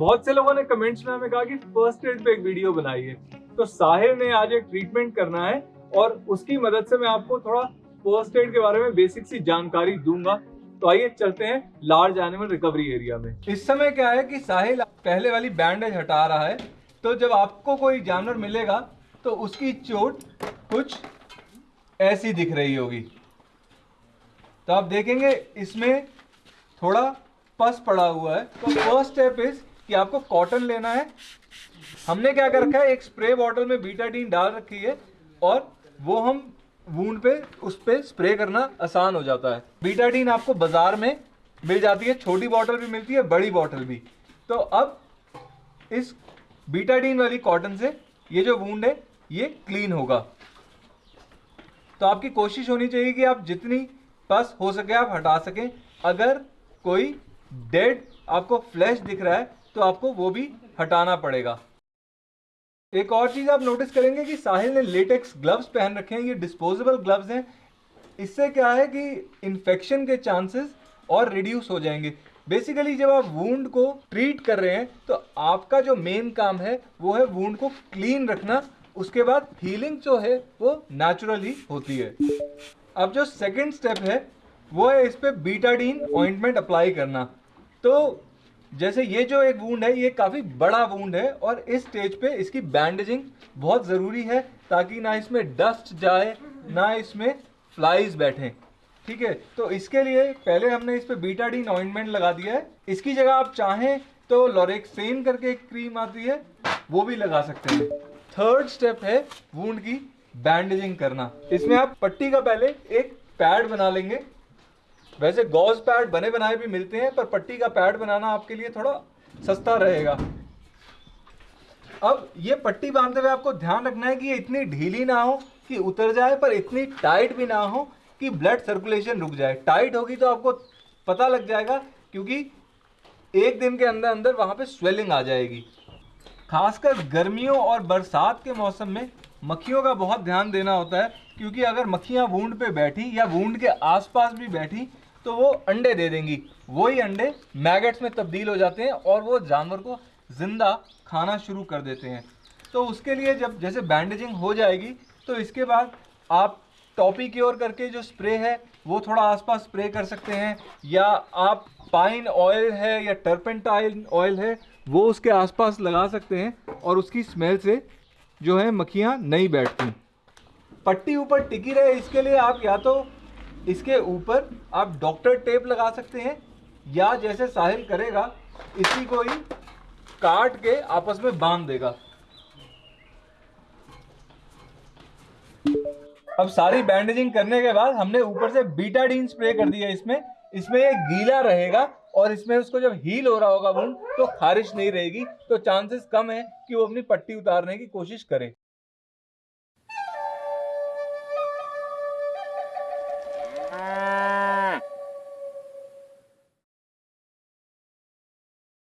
बहुत से लोगों ने कमेंट्स में हमें कहा कि फ़र्स्ट एड पे एक वीडियो बनाइए तो साहिर ने आज एक ट्रीटमेंट करना है और उसकी मदद से मैं आपको थोड़ा फ़र्स्ट एड के बारे में बेसिक सी जानकारी दूँगा। तो आइए चलते हैं लार्ज एनिमल रिकवरी एरिया में। इस समय क्या है कि साहिल पहले वाली बैंडेज हटा रहा है। तो जब आपको कोई जानवर मिलेगा तो उसकी चोट कुछ ऐसी दिख रही होगी। तो आप देखेंगे, इसमें थोड़ा पस पड़ा हुआ है। तो फ़र्स्ट स्टेप इज़ कि आपको कॉटन लेना है। हमने क्या कर रखा है? एक स्प्रे बॉटल में बीटाडीन डाल रखी है और वो हम वूंड पे, उस पर स्प्रे करना आसान हो जाता है। बीटाडीन आपको बाज़ार में मिल जाती है। छोटी बॉटल भी मिलती है, बड़ी बॉटल भी। तो अब इस बीटाडीन वाली कॉटन से ये जो वूंड है, ये क्लीन होगा। तो आपकी कोशिश होनी चाहिए कि आप जितनी पस हो सके आप हटा सकें। अगर कोई डेड आपको फ्लैश दिख रहा है तो आपको वो भी हटाना पड़ेगा। एक और चीज़ आप नोटिस करेंगे कि साहिल ने लेटेक्स ग्लव्स पहन रखे हैं, ये डिस्पोजेबल ग्लव्स हैं। इससे क्या है कि इन्फेक्शन के चांसेस और रिड्यूस हो जाएँगे। बेसिकली जब आप वूंड को ट्रीट कर रहे हैं तो आपका जो मेन काम है, वो है वूंड को क्लीन रखना। उसके बाद हीलिंग जो है, वो नेचुरली होती है। अब जो सेकंड स्टेप है, वो है इस पर बीटाडीन ऑइंटमेंट अप्लाई करना। तो जैसे ये जो एक वूंड है, ये काफ़ी बड़ा वूंड है और इस स्टेज पे इसकी बैंडेजिंग बहुत ज़रूरी है ताकि ना इसमें डस्ट जाए, ना इसमें फ्लाइज बैठे। ठीक है? तो इसके लिए पहले हमने इस पे बीटाडीन ऑइंटमेंट लगा दिया है। इसकी जगह आप चाहें तो लॉरेक्सेन करके एक क्रीम आती है, वो भी लगा सकते हैं। थर्ड स्टेप है वूंड की बैंडेजिंग करना। इसमें आप पट्टी का पहले एक पैड बना लेंगे। वैसे गॉज पैड बने बनाए भी मिलते हैं, पर पट्टी का पैड बनाना आपके लिए थोड़ा सस्ता रहेगा। अब ये पट्टी बांधते हुए आपको ध्यान रखना है कि ये इतनी ढीली ना हो कि उतर जाए, पर इतनी टाइट भी ना हो कि ब्लड सर्कुलेशन रुक जाए। टाइट होगी तो आपको पता लग जाएगा, क्योंकि एक दिन के अंदर अंदर वहाँ पे स्वेलिंग आ जाएगी। खासकर गर्मियों और बरसात के मौसम में मक्खियों का बहुत ध्यान देना होता है, क्योंकि अगर मक्खियाँ वूंड पे बैठी या वूंड के आसपास भी बैठी तो वो अंडे दे देंगी। वही अंडे मैगट्स में तब्दील हो जाते हैं और वो जानवर को ज़िंदा खाना शुरू कर देते हैं। तो उसके लिए जब जैसे बैंडेजिंग हो जाएगी तो इसके बाद आप टॉपी क्योर करके जो स्प्रे है, वो थोड़ा आसपास स्प्रे कर सकते हैं, या आप पाइन ऑयल है या टर्पेंटाइल ऑयल है, वो उसके आसपास लगा सकते हैं और उसकी स्मेल से जो है मक्खियाँ नहीं बैठती। पट्टी ऊपर टिकी रहे, इसके लिए आप या तो इसके ऊपर आप डॉक्टर टेप लगा सकते हैं, या जैसे साहिल करेगा, इसी को ही काट के आपस में बाँध देगा। अब सारी बैंडेजिंग करने के बाद हमने ऊपर से बीटाडीन स्प्रे कर दिया इसमें। इसमें ये गीला रहेगा और इसमें उसको जब हील हो रहा होगा वुंड तो खारिश नहीं रहेगी। तो चांसेस कम है कि वो अपनी पट्टी उतारने की कोशिश करे।